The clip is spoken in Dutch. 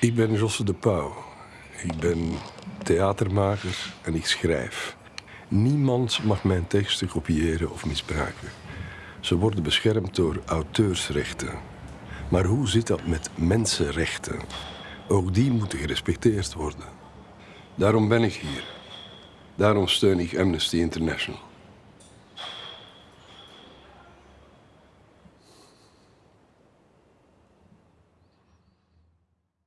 Ik ben Josse de Pauw. Ik ben theatermaker en ik schrijf. Niemand mag mijn teksten kopiëren of misbruiken. Ze worden beschermd door auteursrechten. Maar hoe zit dat met mensenrechten? Ook die moeten gerespecteerd worden. Daarom ben ik hier. Daarom steun ik Amnesty International.